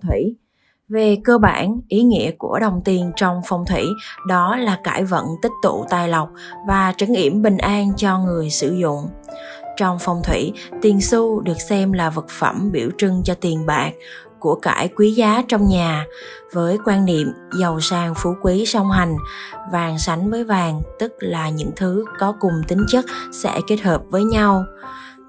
thủy. Về cơ bản, ý nghĩa của đồng tiền trong phong thủy đó là cải vận tích tụ tài lộc và trấn yểm bình an cho người sử dụng. Trong phong thủy, tiền xu được xem là vật phẩm biểu trưng cho tiền bạc, của cải quý giá trong nhà với quan niệm giàu sang phú quý song hành vàng sánh với vàng tức là những thứ có cùng tính chất sẽ kết hợp với nhau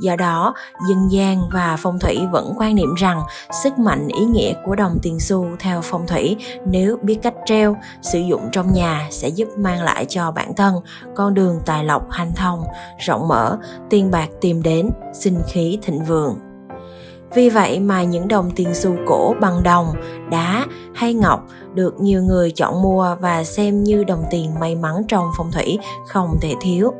do đó dân gian và phong thủy vẫn quan niệm rằng sức mạnh ý nghĩa của đồng tiền xu theo phong thủy nếu biết cách treo sử dụng trong nhà sẽ giúp mang lại cho bản thân con đường tài lộc hanh thông rộng mở tiền bạc tìm đến sinh khí thịnh vượng vì vậy mà những đồng tiền xu cổ bằng đồng, đá hay ngọc được nhiều người chọn mua và xem như đồng tiền may mắn trong phong thủy không thể thiếu.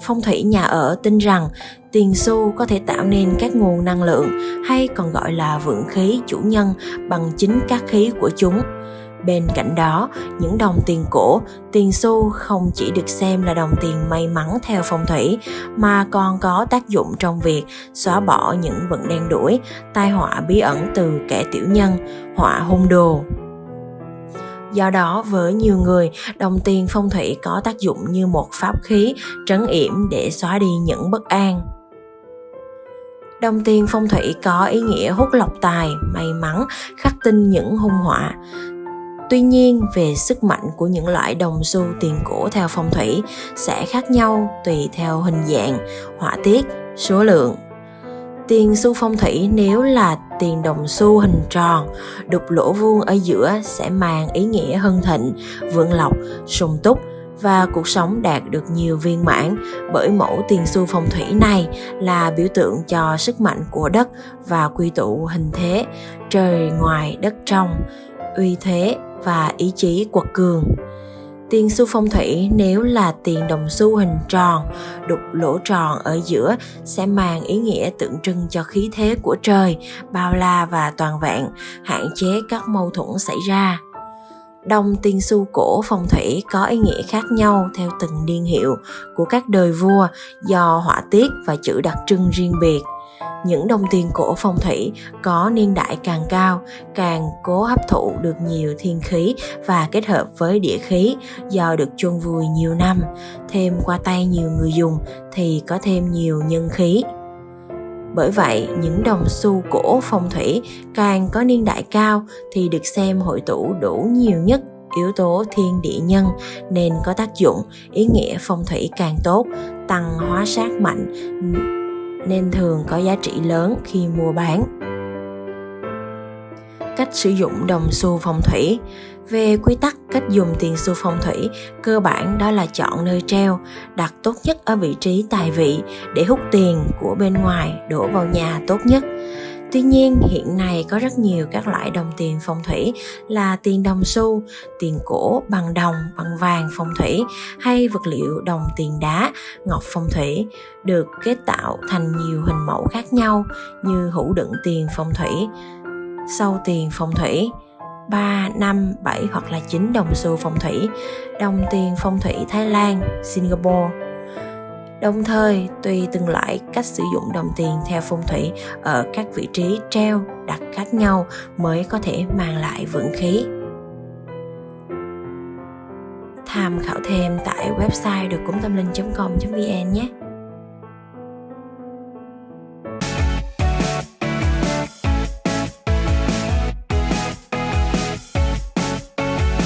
Phong thủy nhà ở tin rằng tiền xu có thể tạo nên các nguồn năng lượng hay còn gọi là vượng khí chủ nhân bằng chính các khí của chúng Bên cạnh đó, những đồng tiền cổ, tiền xu không chỉ được xem là đồng tiền may mắn theo phong thủy mà còn có tác dụng trong việc xóa bỏ những vận đen đuổi, tai họa bí ẩn từ kẻ tiểu nhân, họa hung đồ. Do đó, với nhiều người, đồng tiền phong thủy có tác dụng như một pháp khí trấn yểm để xóa đi những bất an. Đồng tiền phong thủy có ý nghĩa hút lọc tài, may mắn, khắc tinh những hung họa. Tuy nhiên, về sức mạnh của những loại đồng xu tiền cổ theo phong thủy sẽ khác nhau tùy theo hình dạng, họa tiết, số lượng. Tiền xu phong thủy nếu là tiền đồng xu hình tròn, đục lỗ vuông ở giữa sẽ mang ý nghĩa hân thịnh, vượng lộc, sung túc, và cuộc sống đạt được nhiều viên mãn bởi mẫu tiền xu phong thủy này là biểu tượng cho sức mạnh của đất và quy tụ hình thế trời ngoài đất trong uy thế và ý chí quật cường. Tiền xu phong thủy nếu là tiền đồng xu hình tròn, đục lỗ tròn ở giữa sẽ mang ý nghĩa tượng trưng cho khí thế của trời, bao la và toàn vẹn, hạn chế các mâu thuẫn xảy ra. Đồng tiền xu cổ phong thủy có ý nghĩa khác nhau theo từng niên hiệu của các đời vua do họa tiết và chữ đặc trưng riêng biệt – những đồng tiền cổ phong thủy có niên đại càng cao càng cố hấp thụ được nhiều thiên khí và kết hợp với địa khí do được chôn vùi nhiều năm. Thêm qua tay nhiều người dùng thì có thêm nhiều nhân khí. Bởi vậy, những đồng xu cổ phong thủy càng có niên đại cao thì được xem hội tụ đủ nhiều nhất yếu tố thiên địa nhân nên có tác dụng ý nghĩa phong thủy càng tốt tăng hóa sát mạnh nên thường có giá trị lớn khi mua bán. Cách sử dụng đồng xu phong thủy. Về quy tắc cách dùng tiền xu phong thủy, cơ bản đó là chọn nơi treo, đặt tốt nhất ở vị trí tài vị để hút tiền của bên ngoài đổ vào nhà tốt nhất. Tuy nhiên, hiện nay có rất nhiều các loại đồng tiền phong thủy là tiền đồng xu, tiền cổ bằng đồng, bằng vàng phong thủy hay vật liệu đồng tiền đá, ngọc phong thủy được kết tạo thành nhiều hình mẫu khác nhau như hũ đựng tiền phong thủy, sâu tiền phong thủy, 3, 5, 7 hoặc là 9 đồng xu phong thủy, đồng tiền phong thủy Thái Lan, Singapore, Đồng thời, tùy từng loại cách sử dụng đồng tiền theo phong thủy ở các vị trí treo đặt khác nhau mới có thể mang lại vượng khí. Tham khảo thêm tại website được cúng tâm linh.com.vn nhé.